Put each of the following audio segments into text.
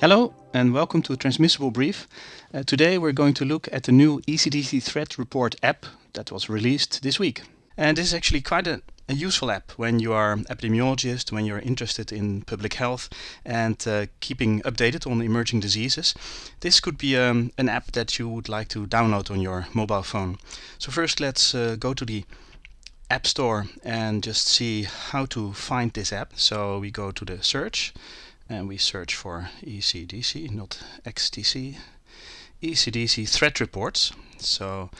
Hello and welcome to Transmissible Brief. Uh, today we're going to look at the new ECDC Threat Report app that was released this week. And this is actually quite a, a useful app when you are epidemiologist, when you're interested in public health and uh, keeping updated on emerging diseases. This could be um, an app that you would like to download on your mobile phone. So first let's uh, go to the App Store and just see how to find this app. So we go to the search and we search for ECDC, not XTC, ECDC threat reports. So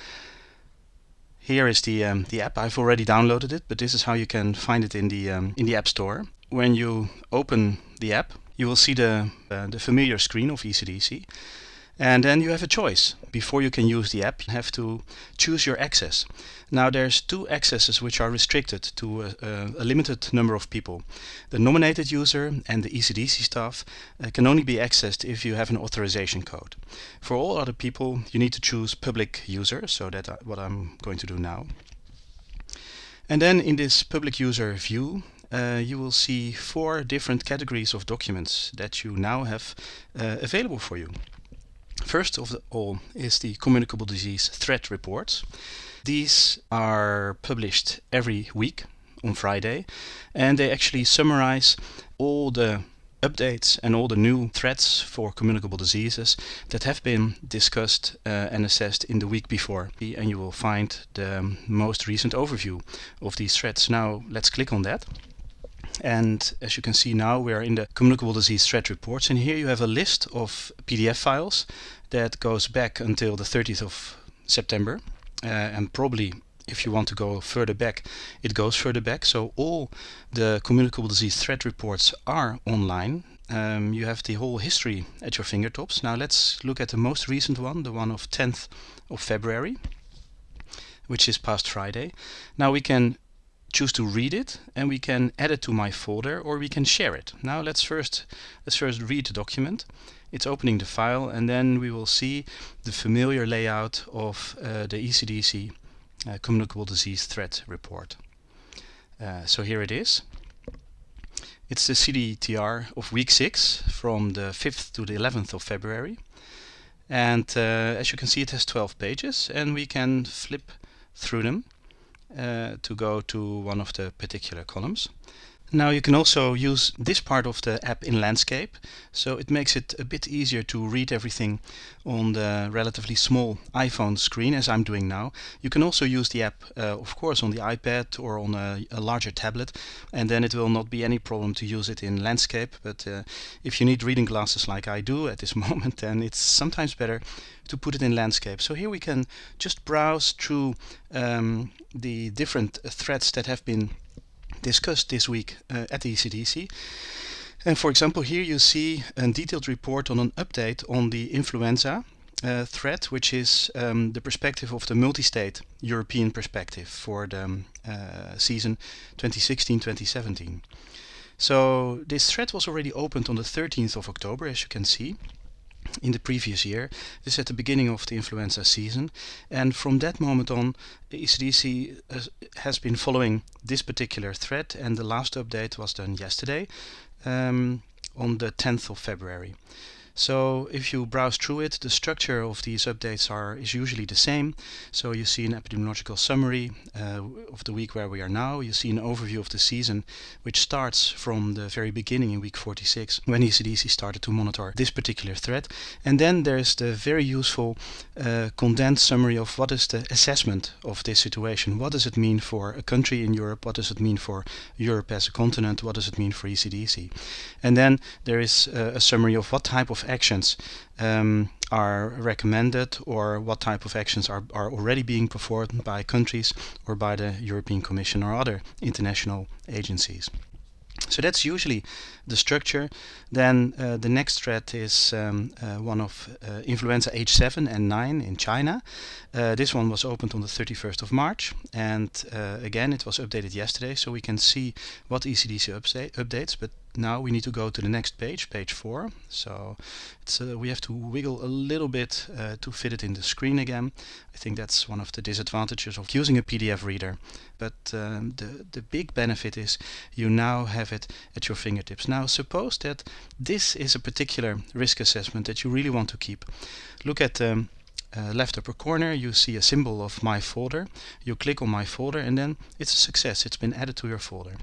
here is the um, the app. I've already downloaded it, but this is how you can find it in the um, in the App Store. When you open the app, you will see the uh, the familiar screen of ECDC. And then you have a choice. Before you can use the app, you have to choose your access. Now there's two accesses which are restricted to a, a, limited number of people. The nominated user and the ECDC staff uh, can only be accessed if you have an authorization code. For all other people, you need to choose public user, so that's uh, what I'm going to do now. And then in this public user view, uh, you will see four different categories of documents that you now have uh, available for you. First of all is the communicable disease threat reports. These are published every week on Friday and they actually summarize all the updates and all the new threats for communicable diseases that have been discussed uh, and assessed in the week before. And you will find the most recent overview of these threats. Now let's click on that. And as you can see now, we are in the communicable disease threat reports. And here you have a list of PDF files that goes back until the 30th of September. Uh, and probably if you want to go further back, it goes further back. So all the communicable disease threat reports are online. Um, you have the whole history at your fingertips. Now let's look at the most recent one, the one of 10th of February, which is past Friday. Now we can choose to read it and we can add it to my folder or we can share it. Now let's first let's first read the document. It's opening the file and then we will see the familiar layout of uh, the ECDC uh, communicable disease threat report. Uh, so here it is. It's the CDTR of week 6 from the 5th to the 11th of February. And uh, as you can see it has 12 pages and we can flip through them Uh, to go to one of the particular columns. Now you can also use this part of the app in landscape, so it makes it a bit easier to read everything on the relatively small iPhone screen as I'm doing now. You can also use the app, uh, of course, on the iPad or on a, a, larger tablet, and then it will not be any problem to use it in landscape. But uh, if you need reading glasses like I do at this moment, then it's sometimes better to put it in landscape. So here we can just browse through um, the different threads that have been discussed this week uh, at the ECDC. And for example, here you see a detailed report on an update on the influenza uh, threat, which is um, the perspective of the multi-state European perspective for the um, uh, season 2016-2017. So this thread was already opened on the 13th of October, as you can see in the previous year. This is at the beginning of the influenza season and from that moment on ECDC has been following this particular thread and the last update was done yesterday um, on the 10th of February. So if you browse through it, the structure of these updates are is usually the same. So you see an epidemiological summary uh, of the week where we are now. You see an overview of the season, which starts from the very beginning in week 46, when ECDC started to monitor this particular threat. And then there's the very useful uh, condensed summary of what is the assessment of this situation. What does it mean for a country in Europe? What does it mean for Europe as a continent? What does it mean for ECDC? And then there is uh, a summary of what type of actions um, are recommended or what type of actions are, are already being performed by countries or by the European Commission or other international agencies. So that's usually the structure. Then uh, the next threat is um, uh, one of uh, influenza H7 and 9 in China. Uh, this one was opened on the 31st of March and uh, again it was updated yesterday so we can see what ECDC updates but now we need to go to the next page, page 4. So uh, we have to wiggle a little bit uh, to fit it in the screen again. I think that's one of the disadvantages of using a PDF reader. But um, the, the big benefit is you now have it at your fingertips. Now suppose that this is a particular risk assessment that you really want to keep. Look at the um, uh, left upper corner you see a symbol of my folder. You click on my folder and then it's a success. It's been added to your folder.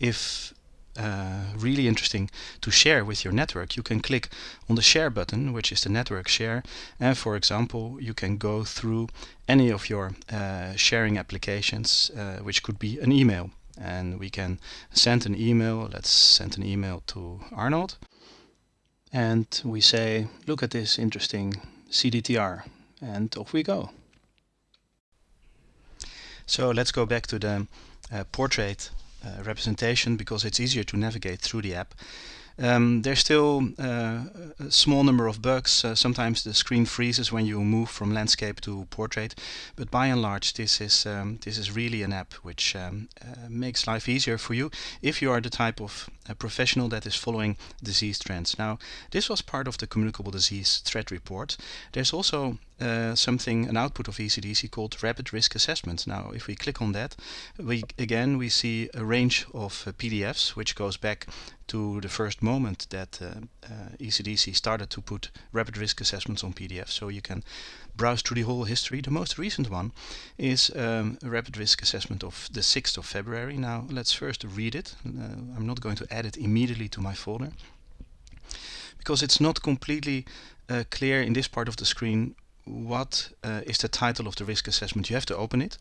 If uh, really interesting to share with your network, you can click on the share button, which is the network share. And for example, you can go through any of your uh, sharing applications, uh, which could be an email. And we can send an email. Let's send an email to Arnold. And we say, look at this interesting CDTR. And off we go. So let's go back to the uh, portrait uh, representation because it's easier to navigate through the app. Um, there's still uh, a small number of bugs. Uh, sometimes the screen freezes when you move from landscape to portrait, but by and large, this is um, this is really an app which um, uh, makes life easier for you if you are the type of professional that is following disease trends. Now, this was part of the communicable disease threat report. There's also uh, something, an output of ECDC called rapid risk assessment. Now, if we click on that, we again we see a range of uh, PDFs which goes back to the first moment that uh, ECDC uh, started to put rapid risk assessments on PDF. So you can browse through the whole history. The most recent one is um, a rapid risk assessment of the 6th of February. Now, let's first read it. I'm not going to add it immediately to my folder because it's not completely uh, clear in this part of the screen what uh, is the title of the risk assessment. You have to open it.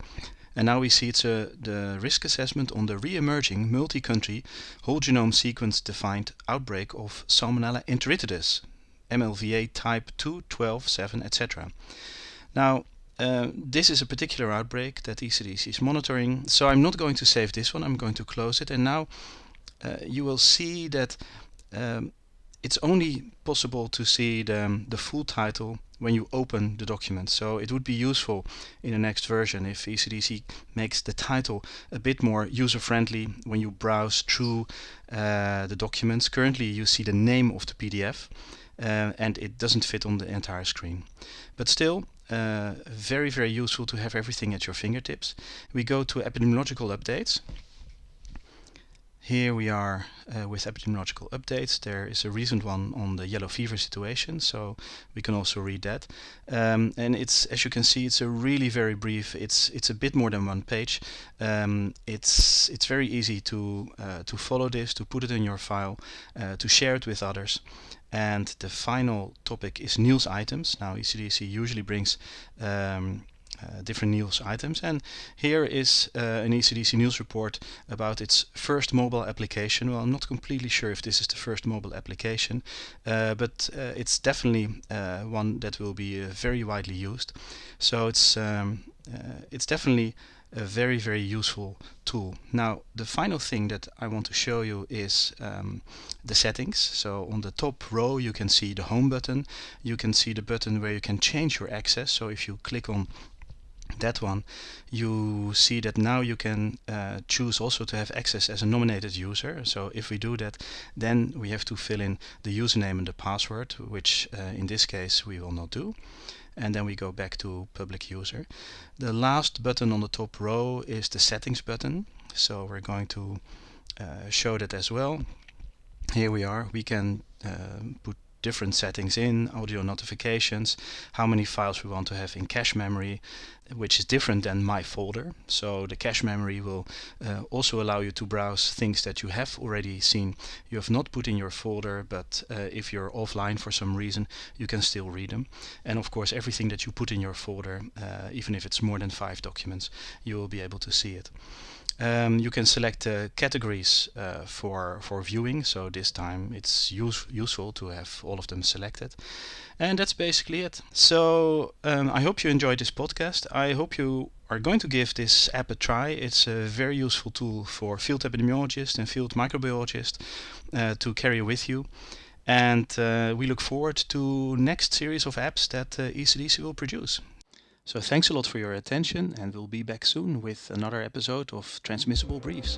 And now we see it's a, the risk assessment on the re-emerging multi-country whole genome sequence defined outbreak of Salmonella enteritidis, MLVA type 2, 12, 7, etc. Now, uh, this is a particular outbreak that ECDC is monitoring, so I'm not going to save this one, I'm going to close it. And now uh, you will see that um, it's only possible to see the, the full title when you open the document. So it would be useful in the next version if ECDC makes the title a bit more user-friendly when you browse through uh, the documents. Currently you see the name of the PDF uh, and it doesn't fit on the entire screen. But still, uh, very, very useful to have everything at your fingertips. We go to epidemiological updates. Here we are uh, with epidemiological updates. There is a recent one on the yellow fever situation, so we can also read that. Um, and it's, as you can see, it's a really very brief. It's it's a bit more than one page. Um, it's it's very easy to uh, to follow this, to put it in your file, uh, to share it with others. And the final topic is news items. Now ECDC usually brings um, uh, different news items and here is uh, an ECDC news report about its first mobile application. Well, I'm not completely sure if this is the first mobile application, uh, but uh, it's definitely uh, one that will be very widely used. So it's um, it's definitely a very very useful tool. Now the final thing that I want to show you is um, the settings. So on the top row you can see the home button. You can see the button where you can change your access. So if you click on that one you see that now you can uh, choose also to have access as a nominated user. So if we do that then we have to fill in the username and the password which uh, in this case we will not do. And then we go back to public user. The last button on the top row is the settings button. So we're going to uh, show that as well. Here we are. We can uh, put different settings in, audio notifications, how many files we want to have in cache memory, which is different than my folder. So the cache memory will uh, also allow you to browse things that you have already seen you have not put in your folder, but uh, if you're offline for some reason, you can still read them. And of course, everything that you put in your folder, uh, even if it's more than five documents, you will be able to see it. Um, you can select uh, categories uh, for, for viewing, so this time it's use, useful to have all of them selected. And that's basically it. So um, I hope you enjoyed this podcast. I hope you are going to give this app a try. It's a very useful tool for field epidemiologists and field microbiologists uh, to carry with you. And uh, we look forward to next series of apps that uh, ECDC will produce. So thanks a lot for your attention and we'll be back soon with another episode of Transmissible Briefs.